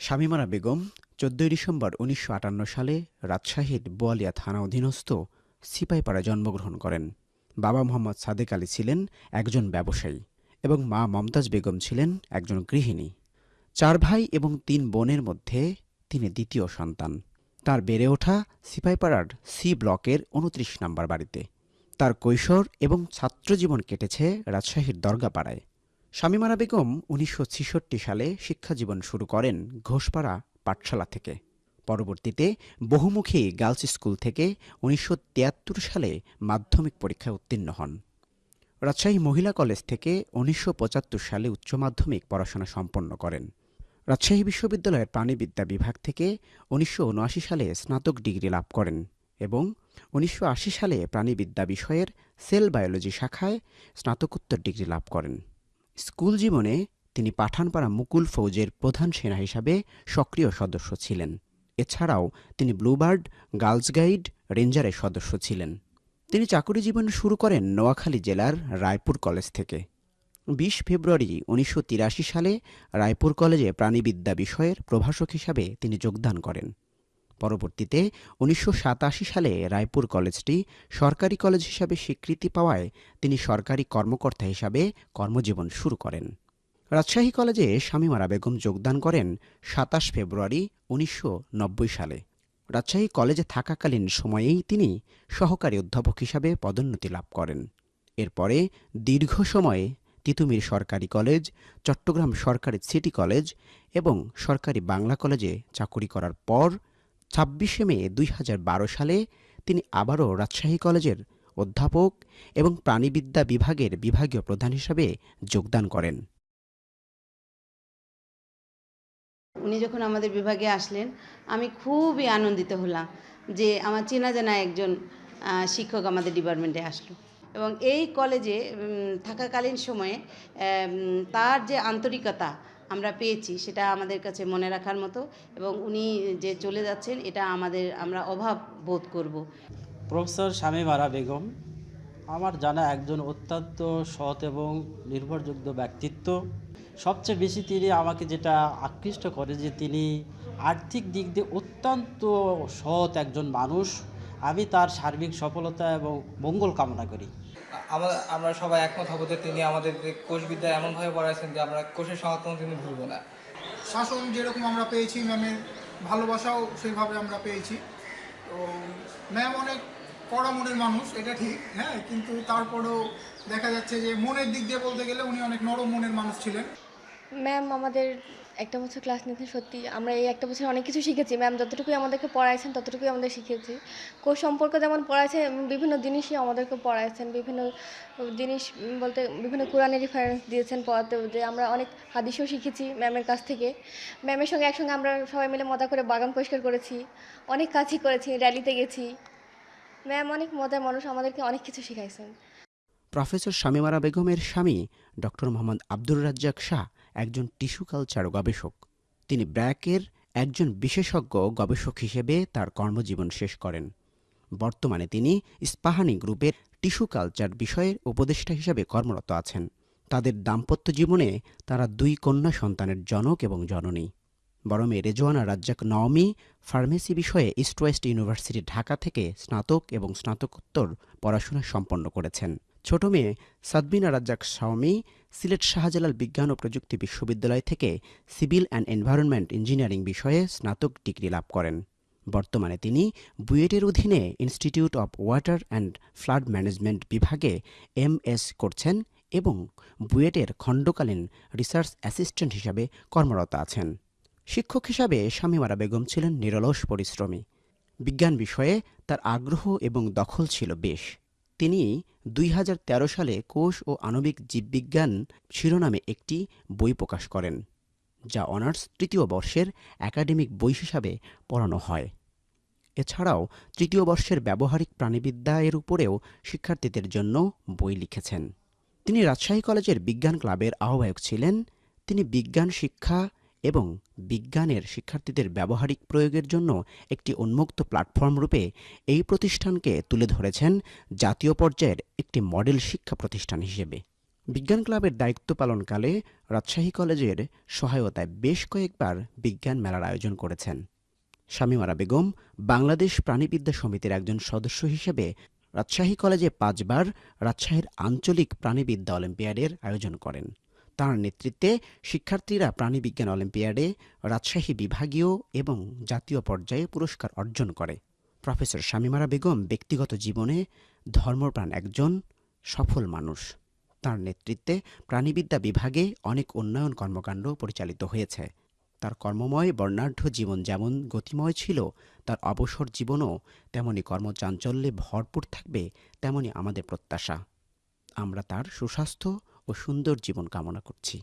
শামীমারা বেগম, চোদ্দই ডিসেম্বর উনিশশো আটান্ন সালে রাজশাহীর বোয়ালিয়া থানা অধীনস্থ সিপাইপাড়ায় জন্মগ্রহণ করেন। বাবা মোহাম্মদ সাদেক আলী ছিলেন একজন ব্যবসায়ী এবং মা মমতাজ বেগম ছিলেন একজন গৃহিণী। চার ভাই এবং তিন বোনের মধ্যে তিনি দ্বিতীয় সন্তান। তার বেড়ে ওঠা সিপাইপাড়ার সি ব্লকের উনত্রিশ নম্বর বাড়িতে। তার কৈশোর এবং ছাত্রজীবন কেটেছে রাজশাহীর দরগাপাড়ায়। শামীমারা বেগম উনিশশো ছেষট্টি সালে শিক্ষাজীবন শুরু করেন ঘোষপাড়া পাঠশালা থেকে। পরবর্তীতে বহুমুখী গার্লস স্কুল থেকে উনিশশো তিয়াত্তর সালে মাধ্যমিক পরীক্ষায় উত্তীর্ণ হন। রাজশাহী মহিলা কলেজ থেকে উনিশশো পঁচাত্তর সালে উচ্চ মাধ্যমিক পড়াশোনা সম্পন্ন করেন। রাজশাহী বিশ্ববিদ্যালয়ের প্রাণীবিদ্যা বিভাগ থেকে উনিশশো উনআশি সালে স্নাতক ডিগ্রি লাভ করেন এবং উনিশশো আশি সালে প্রাণীবিদ্যা বিষয়ের সেল বায়োলজি শাখায় স্নাতকোত্তর ডিগ্রি লাভ করেন। স্কুল জীবনে তিনি পাঠানপাড়া মুকুল ফৌজের প্রধান সেনা হিসাবে সক্রিয় সদস্য ছিলেন। এছাড়াও তিনি ব্লুবার্ড, গার্লস গাইড, রেঞ্জারের সদস্য ছিলেন। তিনি চাকুরি জীবন শুরু করেন নোয়াখালী জেলার রায়পুর কলেজ থেকে। বিশ ফেব্রুয়ারি উনিশশো তিরাশি সালে রায়পুর কলেজে প্রাণীবিদ্যা বিষয়ের প্রভাষক হিসাবে তিনি যোগদান করেন। পরবর্তীতে উনিশশো সাতাশি সালে রায়পুর কলেজটি সরকারি কলেজ হিসাবে স্বীকৃতি পাওয়ায় তিনি সরকারি কর্মকর্তা হিসাবে কর্মজীবন শুরু করেন। রাজশাহী কলেজে শামীমারা বেগম যোগদান করেন সাতাশ ফেব্রুয়ারি উনিশশো নব্বই সালে। রাজশাহী কলেজে থাকাকালীন সময়েই তিনি সহকারী অধ্যাপক হিসাবে পদোন্নতি লাভ করেন। এরপরে দীর্ঘ সময়ে তিতুমির সরকারি কলেজ, চট্টগ্রাম সরকারি সিটি কলেজ এবং সরকারি বাংলা কলেজে চাকুরি করার পর ছাব্বিশে মে দুই হাজার বারো সালে তিনি আবারও রাজশাহী কলেজের অধ্যাপক এবং প্রাণীবিদ্যা বিভাগের বিভাগীয় প্রধান হিসাবে যোগদান করেন। উনি যখন আমাদের বিভাগে আসলেন, আমি খুবই আনন্দিত হলাম যে আমার চেনা জানা একজন শিক্ষক আমাদের ডিপার্টমেন্টে আসলো। এবং এই কলেজে থাকাকালীন সময়ে তার যে আন্তরিকতা আমরা পেয়েছি, সেটা আমাদের কাছে মনে রাখার মতো এবং উনি যে চলে যাচ্ছেন, এটা আমাদের, আমরা অভাব বোধ করব। প্রফেসর শামীমারা বেগম, আমার জানা একজন অত্যন্ত সৎ এবং নির্ভরযোগ্য ব্যক্তিত্ব। সবচেয়ে বেশি তিনি আমাকে যেটা আকৃষ্ট করে যে তিনি আর্থিক দিক দিয়ে অত্যন্ত সৎ একজন মানুষ। আমি তার সার্বিক সফলতা এবং মঙ্গল কামনা করি। আমরা আমরা সবাই একমত হব যে তিনি আমাদের যে কোষবিদ্যা এমনভাবে পড়াইছেন যে আমরা কোষের সংখ্যা তিনি ভুলবো না। শাসন যেরকম আমরা পেয়েছি ম্যামের ভালোবাসাও সেইভাবে আমরা পেয়েছি। তো ম্যাম অনেক কড়া মনের মানুষ এটা ঠিক হ্যাঁ কিন্তু তারপরেও দেখা যাচ্ছে যে মনের দিক দিয়ে বলতে গেলে উনি অনেক নরম মনের মানুষ ছিলেন। ম্যাম আমাদের একটা বছর ক্লাস নিতেন সত্যি আমরা এই একটা বছর অনেক কিছু শিখেছি। ম্যাম যতটুকুই আমাদেরকে পড়াইছেন, ততটুকুই আমাদের শিখেছি কোর্স সম্পর্কে যেমন পড়াইছে বিভিন্ন জিনিসই আমাদেরকে পড়াইছেন। বিভিন্ন জিনিস বলতে বিভিন্ন কোরআনের রেফারেন্স দিয়েছেন পড়াতে। যে আমরা অনেক হাদিসও শিখেছি ম্যামের কাছ থেকে। ম্যামের সঙ্গে একসঙ্গে আমরা সবাই মিলে মজা করে বাগান পরিষ্কার করেছি। অনেক কাজই করেছি র্যালিতে গেছি। ম্যাম অনেক মজার মানুষ আমাদেরকে অনেক কিছু শিখাইছেন। প্রফেসর শামীমারা বেগমের স্বামী ডক্টর মোহাম্মদ আব্দুর রাজ্জাক শাহ একজন টিস্যু কালচার গবেষক। তিনি ব্র্যাকের একজন বিশেষজ্ঞ গবেষক হিসেবে তার কর্মজীবন শেষ করেন। বর্তমানে তিনি ইস্পাহানি গ্রুপের টিস্যু কালচার বিষয়ের উপদেষ্টা হিসেবে কর্মরত আছেন। তাদের দাম্পত্য জীবনে তারা দুই কন্যা সন্তানের জনক এবং জননী। বড় মেয়ে রেজওয়ানা রাজ্জাক নওমি ফার্মেসি বিষয়ে ইস্ট ওয়েস্ট ইউনিভার্সিটি ঢাকা থেকে স্নাতক এবং স্নাতকোত্তর পড়াশোনা সম্পন্ন করেছেন। ছোট মেয়ে সাদবিনা রাজ্জাক শাওমি সিলেট শাহজালাল বিজ্ঞান ও প্রযুক্তি বিশ্ববিদ্যালয় থেকে সিভিল অ্যান্ড এনভায়রনমেন্ট ইঞ্জিনিয়ারিং বিষয়ে স্নাতক ডিগ্রি লাভ করেন। বর্তমানে তিনি বুয়েটের অধীনে institute of water and flood management বিভাগে এমএস করছেন এবং বুয়েটের খণ্ডকালীন রিসার্চ অ্যাসিস্ট্যান্ট হিসাবে কর্মরত আছেন। শিক্ষক হিসাবে শামীমারা বেগম ছিলেন নিরলস পরিশ্রমী। বিজ্ঞান বিষয়ে তার আগ্রহ এবং দখল ছিল বেশ। তিনি দুই হাজার তেরো সালে কোষ ও আণবিক জীববিজ্ঞান শিরোনামে একটি বই প্রকাশ করেন, যা অনার্স তৃতীয় বর্ষের একাডেমিক বই হিসাবে পড়ানো হয়। এছাড়াও তৃতীয় বর্ষের ব্যবহারিক প্রাণীবিদ্যা এর উপরেও শিক্ষার্থীদের জন্য বই লিখেছেন। তিনি রাজশাহী কলেজের বিজ্ঞান ক্লাবের আহ্বায়ক ছিলেন, তিনি বিজ্ঞান শিক্ষা এবং বিজ্ঞানের শিক্ষার্থীদের ব্যবহারিক প্রয়োগের জন্য একটি উন্মুক্ত প্ল্যাটফর্ম রূপে এই প্রতিষ্ঠানকে তুলে ধরেছেন জাতীয় পর্যায়ের একটি মডেল শিক্ষা প্রতিষ্ঠান হিসেবে। বিজ্ঞান ক্লাবের দায়িত্ব পালনকালে রাজশাহী কলেজের সহায়তায় বেশ কয়েকবার বিজ্ঞান মেলার আয়োজন করেছেন। শামীমারা বেগম বাংলাদেশ প্রাণীবিদ্যা সমিতির একজন সদস্য হিসেবে রাজশাহী কলেজে পাঁচবার রাজশাহীর আঞ্চলিক প্রাণীবিদ্যা অলিম্পিয়াডের আয়োজন করেন। তাঁর নেতৃত্বে শিক্ষার্থীরা প্রাণীবিজ্ঞান অলিম্পিয়াডে রাজশাহী বিভাগীয় এবং জাতীয় পর্যায়ে পুরস্কার অর্জন করে। প্রফেসর শামীমারা বেগম ব্যক্তিগত জীবনে ধর্মপ্রাণ একজন সফল মানুষ। তার নেতৃত্বে প্রাণীবিদ্যা বিভাগে অনেক উন্নয়ন কর্মকাণ্ড পরিচালিত হয়েছে। তার কর্মময়, বর্ণাঢ্য জীবন যেমন গতিময় ছিল, তার অবসর জীবনও তেমনি কর্মচাঞ্চল্যে ভরপুর থাকবে, তেমনি আমাদের প্রত্যাশা। আমরা তার সুস্বাস্থ্য ও সুন্দর জীবন কামনা করছি।